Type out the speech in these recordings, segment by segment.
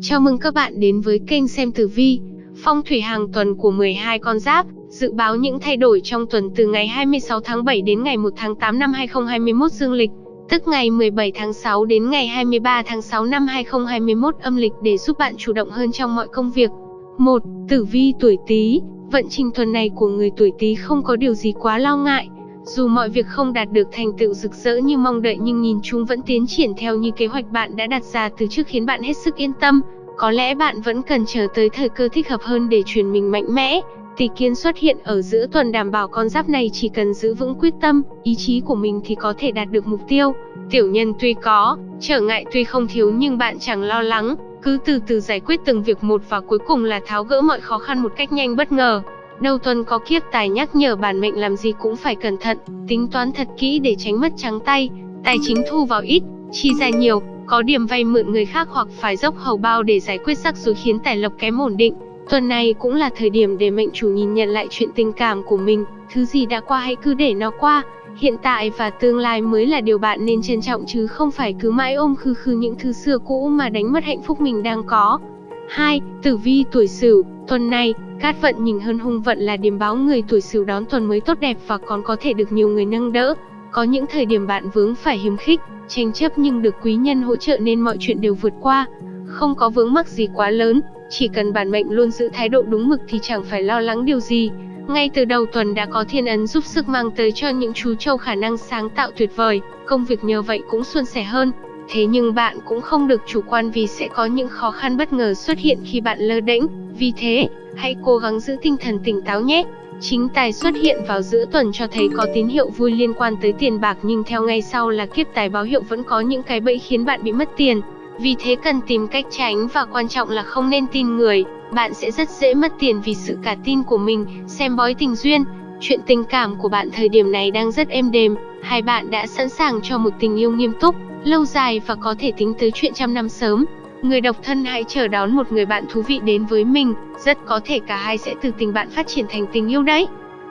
Chào mừng các bạn đến với kênh xem tử vi, phong thủy hàng tuần của 12 con giáp, dự báo những thay đổi trong tuần từ ngày 26 tháng 7 đến ngày 1 tháng 8 năm 2021 dương lịch, tức ngày 17 tháng 6 đến ngày 23 tháng 6 năm 2021 âm lịch để giúp bạn chủ động hơn trong mọi công việc. 1. Tử vi tuổi Tý, vận trình tuần này của người tuổi Tý không có điều gì quá lo ngại. Dù mọi việc không đạt được thành tựu rực rỡ như mong đợi nhưng nhìn chúng vẫn tiến triển theo như kế hoạch bạn đã đặt ra từ trước khiến bạn hết sức yên tâm. Có lẽ bạn vẫn cần chờ tới thời cơ thích hợp hơn để chuyển mình mạnh mẽ. Tỷ kiến xuất hiện ở giữa tuần đảm bảo con giáp này chỉ cần giữ vững quyết tâm, ý chí của mình thì có thể đạt được mục tiêu. Tiểu nhân tuy có, trở ngại tuy không thiếu nhưng bạn chẳng lo lắng, cứ từ từ giải quyết từng việc một và cuối cùng là tháo gỡ mọi khó khăn một cách nhanh bất ngờ. Đầu tuần có kiếp tài nhắc nhở bản mệnh làm gì cũng phải cẩn thận, tính toán thật kỹ để tránh mất trắng tay, tài chính thu vào ít, chi ra nhiều, có điểm vay mượn người khác hoặc phải dốc hầu bao để giải quyết rắc rối khiến tài lộc kém ổn định. Tuần này cũng là thời điểm để mệnh chủ nhìn nhận lại chuyện tình cảm của mình, thứ gì đã qua hãy cứ để nó qua. Hiện tại và tương lai mới là điều bạn nên trân trọng chứ không phải cứ mãi ôm khư khư những thứ xưa cũ mà đánh mất hạnh phúc mình đang có. 2. Tử vi tuổi Sửu, tuần này, cát vận nhìn hơn hung vận là điểm báo người tuổi Sửu đón tuần mới tốt đẹp và còn có thể được nhiều người nâng đỡ. Có những thời điểm bạn vướng phải hiếm khích, tranh chấp nhưng được quý nhân hỗ trợ nên mọi chuyện đều vượt qua. Không có vướng mắc gì quá lớn, chỉ cần bản mệnh luôn giữ thái độ đúng mực thì chẳng phải lo lắng điều gì. Ngay từ đầu tuần đã có thiên ấn giúp sức mang tới cho những chú trâu khả năng sáng tạo tuyệt vời, công việc nhờ vậy cũng suôn sẻ hơn. Thế nhưng bạn cũng không được chủ quan vì sẽ có những khó khăn bất ngờ xuất hiện khi bạn lơ đễnh. Vì thế, hãy cố gắng giữ tinh thần tỉnh táo nhé. Chính tài xuất hiện vào giữa tuần cho thấy có tín hiệu vui liên quan tới tiền bạc nhưng theo ngay sau là kiếp tài báo hiệu vẫn có những cái bẫy khiến bạn bị mất tiền. Vì thế cần tìm cách tránh và quan trọng là không nên tin người, bạn sẽ rất dễ mất tiền vì sự cả tin của mình, xem bói tình duyên. Chuyện tình cảm của bạn thời điểm này đang rất êm đềm, hai bạn đã sẵn sàng cho một tình yêu nghiêm túc, lâu dài và có thể tính tới chuyện trăm năm sớm. Người độc thân hãy chờ đón một người bạn thú vị đến với mình, rất có thể cả hai sẽ từ tình bạn phát triển thành tình yêu đấy.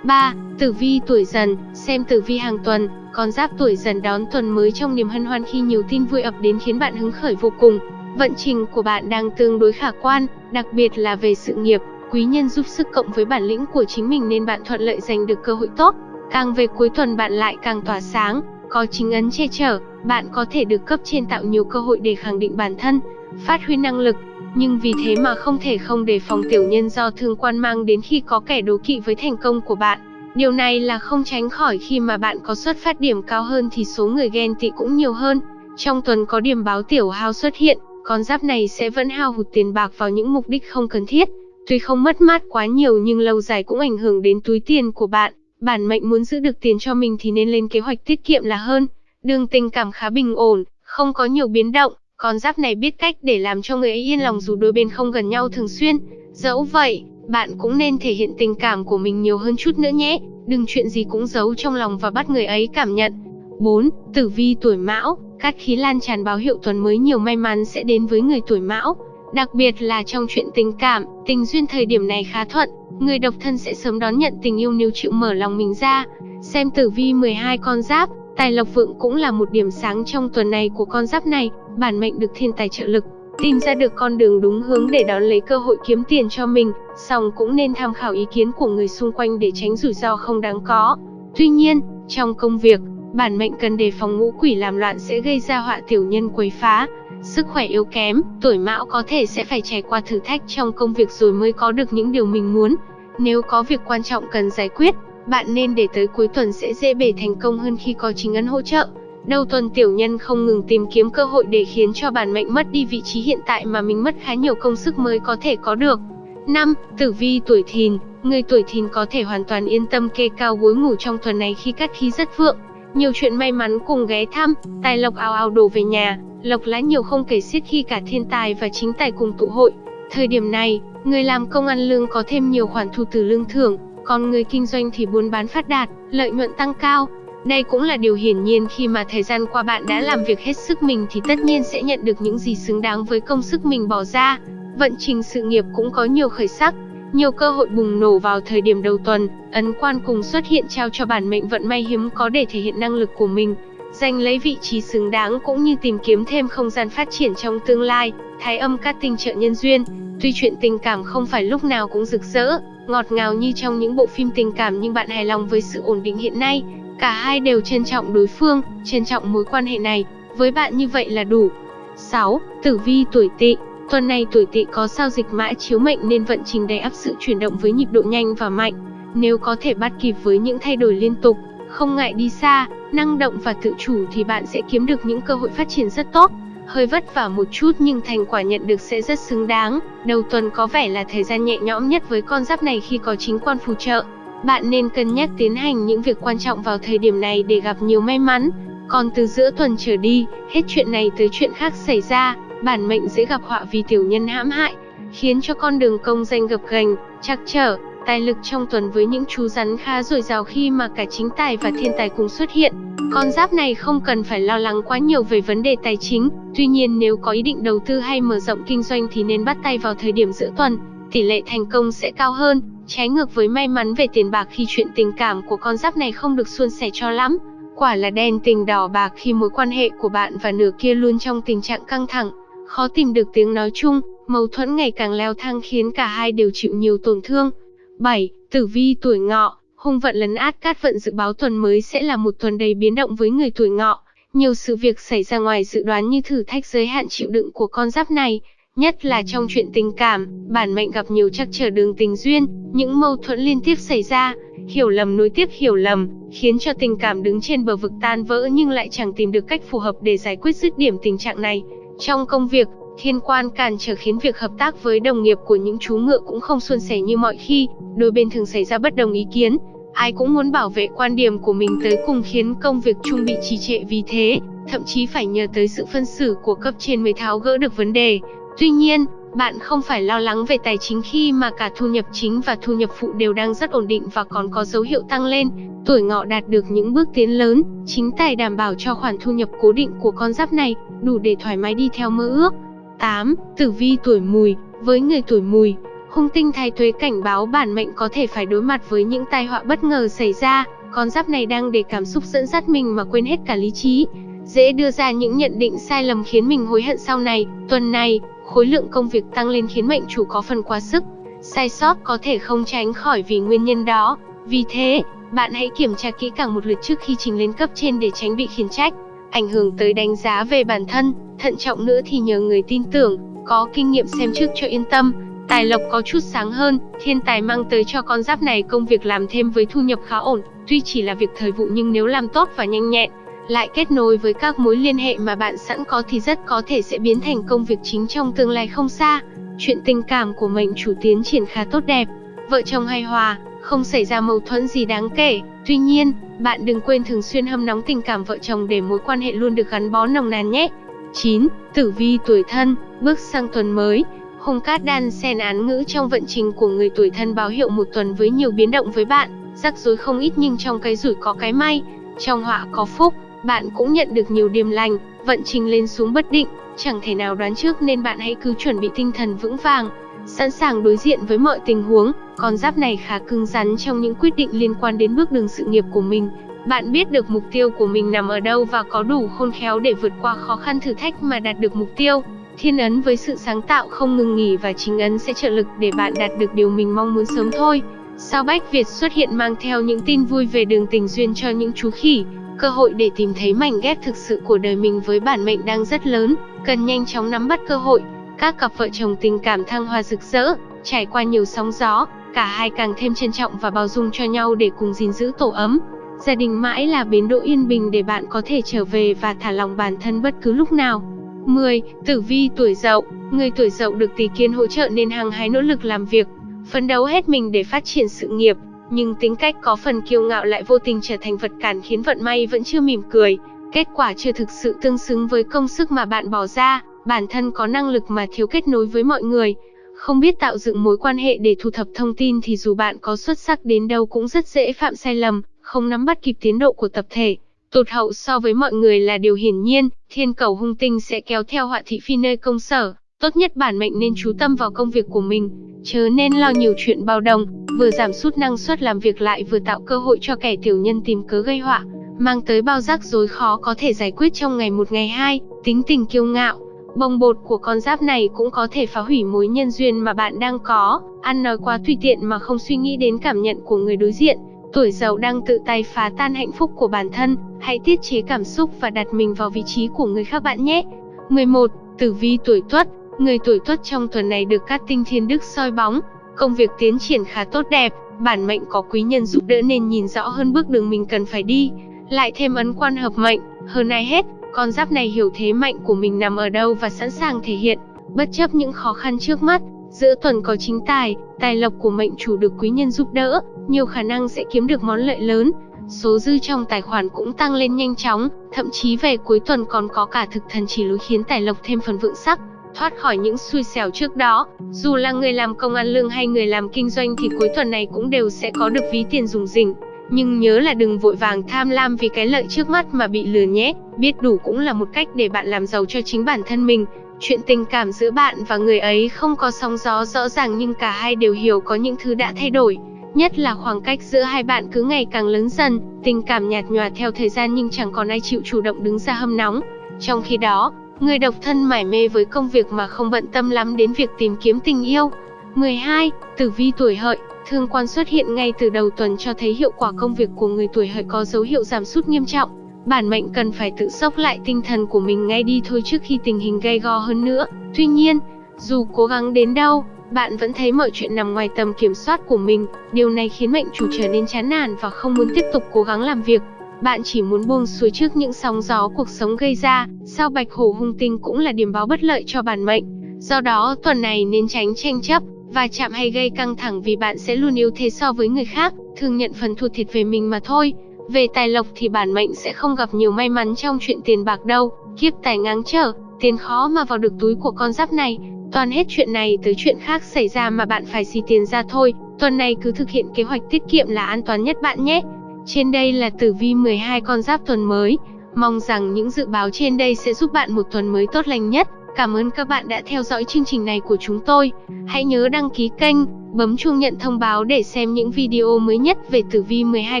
3. Tử vi tuổi dần, xem tử vi hàng tuần, con giáp tuổi dần đón tuần mới trong niềm hân hoan khi nhiều tin vui ập đến khiến bạn hứng khởi vô cùng. Vận trình của bạn đang tương đối khả quan, đặc biệt là về sự nghiệp, quý nhân giúp sức cộng với bản lĩnh của chính mình nên bạn thuận lợi giành được cơ hội tốt. Càng về cuối tuần bạn lại càng tỏa sáng, có chính ấn che chở, bạn có thể được cấp trên tạo nhiều cơ hội để khẳng định bản thân, phát huy năng lực, nhưng vì thế mà không thể không đề phòng tiểu nhân do thương quan mang đến khi có kẻ đố kỵ với thành công của bạn. Điều này là không tránh khỏi khi mà bạn có xuất phát điểm cao hơn thì số người ghen tị cũng nhiều hơn. Trong tuần có điểm báo tiểu hao xuất hiện, con giáp này sẽ vẫn hao hụt tiền bạc vào những mục đích không cần thiết. Tuy không mất mát quá nhiều nhưng lâu dài cũng ảnh hưởng đến túi tiền của bạn. Bản mệnh muốn giữ được tiền cho mình thì nên lên kế hoạch tiết kiệm là hơn. Đường tình cảm khá bình ổn, không có nhiều biến động. Con giáp này biết cách để làm cho người ấy yên lòng dù đôi bên không gần nhau thường xuyên. Dẫu vậy, bạn cũng nên thể hiện tình cảm của mình nhiều hơn chút nữa nhé. Đừng chuyện gì cũng giấu trong lòng và bắt người ấy cảm nhận. 4. Tử vi tuổi Mão, cát khí lan tràn báo hiệu tuần mới nhiều may mắn sẽ đến với người tuổi Mão. Đặc biệt là trong chuyện tình cảm, tình duyên thời điểm này khá thuận, người độc thân sẽ sớm đón nhận tình yêu nếu chịu mở lòng mình ra. Xem tử vi 12 con giáp, tài lộc vượng cũng là một điểm sáng trong tuần này của con giáp này, bản mệnh được thiên tài trợ lực, tìm ra được con đường đúng hướng để đón lấy cơ hội kiếm tiền cho mình, song cũng nên tham khảo ý kiến của người xung quanh để tránh rủi ro không đáng có. Tuy nhiên, trong công việc, bản mệnh cần đề phòng ngũ quỷ làm loạn sẽ gây ra họa tiểu nhân quấy phá. Sức khỏe yếu kém, tuổi mão có thể sẽ phải trải qua thử thách trong công việc rồi mới có được những điều mình muốn. Nếu có việc quan trọng cần giải quyết, bạn nên để tới cuối tuần sẽ dễ bề thành công hơn khi có chính ấn hỗ trợ. Đầu tuần tiểu nhân không ngừng tìm kiếm cơ hội để khiến cho bản mệnh mất đi vị trí hiện tại mà mình mất khá nhiều công sức mới có thể có được. 5. Tử vi tuổi thìn Người tuổi thìn có thể hoàn toàn yên tâm kê cao gối ngủ trong tuần này khi cát khí rất vượng. Nhiều chuyện may mắn cùng ghé thăm, tài lộc ào ào đổ về nhà, lộc lá nhiều không kể xiết khi cả thiên tài và chính tài cùng tụ hội. Thời điểm này, người làm công ăn lương có thêm nhiều khoản thu từ lương thưởng, còn người kinh doanh thì buôn bán phát đạt, lợi nhuận tăng cao. Đây cũng là điều hiển nhiên khi mà thời gian qua bạn đã làm việc hết sức mình thì tất nhiên sẽ nhận được những gì xứng đáng với công sức mình bỏ ra. Vận trình sự nghiệp cũng có nhiều khởi sắc, nhiều cơ hội bùng nổ vào thời điểm đầu tuần, ấn quan cùng xuất hiện trao cho bản mệnh vận may hiếm có để thể hiện năng lực của mình. giành lấy vị trí xứng đáng cũng như tìm kiếm thêm không gian phát triển trong tương lai. Thái âm cát tinh trợ nhân duyên, tuy chuyện tình cảm không phải lúc nào cũng rực rỡ, ngọt ngào như trong những bộ phim tình cảm nhưng bạn hài lòng với sự ổn định hiện nay. Cả hai đều trân trọng đối phương, trân trọng mối quan hệ này, với bạn như vậy là đủ. 6. Tử vi tuổi tỵ Tuần này tuổi tỵ có sao dịch mã chiếu mệnh nên vận trình đầy áp sự chuyển động với nhịp độ nhanh và mạnh. Nếu có thể bắt kịp với những thay đổi liên tục, không ngại đi xa, năng động và tự chủ thì bạn sẽ kiếm được những cơ hội phát triển rất tốt. Hơi vất vả một chút nhưng thành quả nhận được sẽ rất xứng đáng. Đầu tuần có vẻ là thời gian nhẹ nhõm nhất với con giáp này khi có chính quan phù trợ. Bạn nên cân nhắc tiến hành những việc quan trọng vào thời điểm này để gặp nhiều may mắn. Còn từ giữa tuần trở đi, hết chuyện này tới chuyện khác xảy ra, bản mệnh dễ gặp họa vì tiểu nhân hãm hại, khiến cho con đường công danh gập ghềnh, trắc trở, tài lực trong tuần với những chú rắn khá dồi dào khi mà cả chính tài và thiên tài cùng xuất hiện. Con giáp này không cần phải lo lắng quá nhiều về vấn đề tài chính, tuy nhiên nếu có ý định đầu tư hay mở rộng kinh doanh thì nên bắt tay vào thời điểm giữa tuần, tỷ lệ thành công sẽ cao hơn, trái ngược với may mắn về tiền bạc khi chuyện tình cảm của con giáp này không được suôn sẻ cho lắm. Quả là đen tình đỏ bạc khi mối quan hệ của bạn và nửa kia luôn trong tình trạng căng thẳng, khó tìm được tiếng nói chung, mâu thuẫn ngày càng leo thang khiến cả hai đều chịu nhiều tổn thương. 7. Tử vi tuổi ngọ, hung vận lấn át cát vận dự báo tuần mới sẽ là một tuần đầy biến động với người tuổi ngọ. Nhiều sự việc xảy ra ngoài dự đoán như thử thách giới hạn chịu đựng của con giáp này, nhất là trong chuyện tình cảm, bản mệnh gặp nhiều trắc trở đường tình duyên, những mâu thuẫn liên tiếp xảy ra, hiểu lầm nối tiếp hiểu lầm, khiến cho tình cảm đứng trên bờ vực tan vỡ nhưng lại chẳng tìm được cách phù hợp để giải quyết dứt điểm tình trạng này. Trong công việc, thiên quan cản trở khiến việc hợp tác với đồng nghiệp của những chú ngựa cũng không suôn sẻ như mọi khi, đôi bên thường xảy ra bất đồng ý kiến, ai cũng muốn bảo vệ quan điểm của mình tới cùng khiến công việc chung bị trì trệ vì thế, thậm chí phải nhờ tới sự phân xử của cấp trên mới tháo gỡ được vấn đề. Tuy nhiên, bạn không phải lo lắng về tài chính khi mà cả thu nhập chính và thu nhập phụ đều đang rất ổn định và còn có dấu hiệu tăng lên. Tuổi ngọ đạt được những bước tiến lớn, chính tài đảm bảo cho khoản thu nhập cố định của con giáp này, đủ để thoải mái đi theo mơ ước. 8. Tử vi tuổi mùi Với người tuổi mùi, hung tinh thái tuế cảnh báo bản mệnh có thể phải đối mặt với những tai họa bất ngờ xảy ra. Con giáp này đang để cảm xúc dẫn dắt mình mà quên hết cả lý trí. Dễ đưa ra những nhận định sai lầm khiến mình hối hận sau này. Tuần này, khối lượng công việc tăng lên khiến mệnh chủ có phần quá sức. Sai sót có thể không tránh khỏi vì nguyên nhân đó. Vì thế, bạn hãy kiểm tra kỹ càng một lượt trước khi trình lên cấp trên để tránh bị khiển trách. Ảnh hưởng tới đánh giá về bản thân, thận trọng nữa thì nhờ người tin tưởng, có kinh nghiệm xem trước cho yên tâm. Tài lộc có chút sáng hơn, thiên tài mang tới cho con giáp này công việc làm thêm với thu nhập khá ổn, tuy chỉ là việc thời vụ nhưng nếu làm tốt và nhanh nhẹn, lại kết nối với các mối liên hệ mà bạn sẵn có thì rất có thể sẽ biến thành công việc chính trong tương lai không xa. Chuyện tình cảm của mệnh chủ tiến triển khá tốt đẹp, vợ chồng hài hòa, không xảy ra mâu thuẫn gì đáng kể. Tuy nhiên, bạn đừng quên thường xuyên hâm nóng tình cảm vợ chồng để mối quan hệ luôn được gắn bó nồng nàn nhé. 9. Tử vi tuổi thân, bước sang tuần mới. Hung cát đan xen án ngữ trong vận trình của người tuổi thân báo hiệu một tuần với nhiều biến động với bạn, rắc rối không ít nhưng trong cái rủi có cái may, trong họa có phúc, bạn cũng nhận được nhiều điềm lành, vận trình lên xuống bất định, chẳng thể nào đoán trước nên bạn hãy cứ chuẩn bị tinh thần vững vàng, sẵn sàng đối diện với mọi tình huống. Con giáp này khá cứng rắn trong những quyết định liên quan đến bước đường sự nghiệp của mình. Bạn biết được mục tiêu của mình nằm ở đâu và có đủ khôn khéo để vượt qua khó khăn thử thách mà đạt được mục tiêu. Thiên ấn với sự sáng tạo không ngừng nghỉ và chính ấn sẽ trợ lực để bạn đạt được điều mình mong muốn sớm thôi. Sao Bách Việt xuất hiện mang theo những tin vui về đường tình duyên cho những chú khỉ. Cơ hội để tìm thấy mảnh ghép thực sự của đời mình với bản mệnh đang rất lớn, cần nhanh chóng nắm bắt cơ hội. Các cặp vợ chồng tình cảm thăng hoa rực rỡ, trải qua nhiều sóng gió, cả hai càng thêm trân trọng và bao dung cho nhau để cùng gìn giữ tổ ấm. Gia đình mãi là bến đỗ yên bình để bạn có thể trở về và thả lòng bản thân bất cứ lúc nào. 10. Tử vi tuổi Dậu, người tuổi Dậu được tỷ kiến hỗ trợ nên hăng hái nỗ lực làm việc, phấn đấu hết mình để phát triển sự nghiệp, nhưng tính cách có phần kiêu ngạo lại vô tình trở thành vật cản khiến vận may vẫn chưa mỉm cười. Kết quả chưa thực sự tương xứng với công sức mà bạn bỏ ra, bản thân có năng lực mà thiếu kết nối với mọi người. Không biết tạo dựng mối quan hệ để thu thập thông tin thì dù bạn có xuất sắc đến đâu cũng rất dễ phạm sai lầm, không nắm bắt kịp tiến độ của tập thể. Tụt hậu so với mọi người là điều hiển nhiên, thiên cầu hung tinh sẽ kéo theo họa thị phi nơi công sở. Tốt nhất bản mệnh nên chú tâm vào công việc của mình, chớ nên lo nhiều chuyện bao đồng, vừa giảm sút năng suất làm việc lại vừa tạo cơ hội cho kẻ tiểu nhân tìm cớ gây họa. mang tới bao rắc rối khó có thể giải quyết trong ngày một ngày hai, tính tình kiêu ngạo. Bồng bột của con giáp này cũng có thể phá hủy mối nhân duyên mà bạn đang có, ăn nói quá tùy tiện mà không suy nghĩ đến cảm nhận của người đối diện. Tuổi giàu đang tự tay phá tan hạnh phúc của bản thân, hãy tiết chế cảm xúc và đặt mình vào vị trí của người khác bạn nhé. 11. Tử vi tuổi Tuất, người tuổi Tuất trong tuần này được các tinh thiên đức soi bóng, công việc tiến triển khá tốt đẹp, bản mệnh có quý nhân giúp đỡ nên nhìn rõ hơn bước đường mình cần phải đi, lại thêm ấn quan hợp mệnh, hơn ai hết, con giáp này hiểu thế mạnh của mình nằm ở đâu và sẵn sàng thể hiện, bất chấp những khó khăn trước mắt. Giữa tuần có chính tài, tài lộc của mệnh chủ được quý nhân giúp đỡ, nhiều khả năng sẽ kiếm được món lợi lớn. Số dư trong tài khoản cũng tăng lên nhanh chóng, thậm chí về cuối tuần còn có cả thực thần chỉ lối khiến tài lộc thêm phần vượng sắc, thoát khỏi những xui xẻo trước đó. Dù là người làm công ăn lương hay người làm kinh doanh thì cuối tuần này cũng đều sẽ có được ví tiền dùng dình. Nhưng nhớ là đừng vội vàng tham lam vì cái lợi trước mắt mà bị lừa nhé, biết đủ cũng là một cách để bạn làm giàu cho chính bản thân mình. Chuyện tình cảm giữa bạn và người ấy không có sóng gió rõ ràng nhưng cả hai đều hiểu có những thứ đã thay đổi. Nhất là khoảng cách giữa hai bạn cứ ngày càng lớn dần, tình cảm nhạt nhòa theo thời gian nhưng chẳng còn ai chịu chủ động đứng ra hâm nóng. Trong khi đó, người độc thân mải mê với công việc mà không bận tâm lắm đến việc tìm kiếm tình yêu. 12. Tử vi tuổi hợi Thương quan xuất hiện ngay từ đầu tuần cho thấy hiệu quả công việc của người tuổi hợi có dấu hiệu giảm sút nghiêm trọng. Bản mệnh cần phải tự sốc lại tinh thần của mình ngay đi thôi trước khi tình hình gay go hơn nữa. Tuy nhiên, dù cố gắng đến đâu, bạn vẫn thấy mọi chuyện nằm ngoài tầm kiểm soát của mình. Điều này khiến mệnh chủ trở nên chán nản và không muốn tiếp tục cố gắng làm việc. Bạn chỉ muốn buông xuôi trước những sóng gió cuộc sống gây ra. Sao bạch hổ hung tinh cũng là điểm báo bất lợi cho bản mệnh. Do đó, tuần này nên tránh tranh chấp, và chạm hay gây căng thẳng vì bạn sẽ luôn yếu thế so với người khác, thường nhận phần thua thiệt về mình mà thôi. Về tài lộc thì bản mệnh sẽ không gặp nhiều may mắn trong chuyện tiền bạc đâu, kiếp tài ngáng trở, tiền khó mà vào được túi của con giáp này. Toàn hết chuyện này tới chuyện khác xảy ra mà bạn phải xì tiền ra thôi, tuần này cứ thực hiện kế hoạch tiết kiệm là an toàn nhất bạn nhé. Trên đây là tử vi 12 con giáp tuần mới, mong rằng những dự báo trên đây sẽ giúp bạn một tuần mới tốt lành nhất. Cảm ơn các bạn đã theo dõi chương trình này của chúng tôi. Hãy nhớ đăng ký kênh, bấm chuông nhận thông báo để xem những video mới nhất về tử vi 12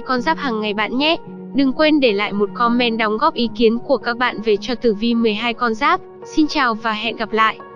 con giáp hàng ngày bạn nhé. Đừng quên để lại một comment đóng góp ý kiến của các bạn về cho tử vi 12 con giáp. Xin chào và hẹn gặp lại.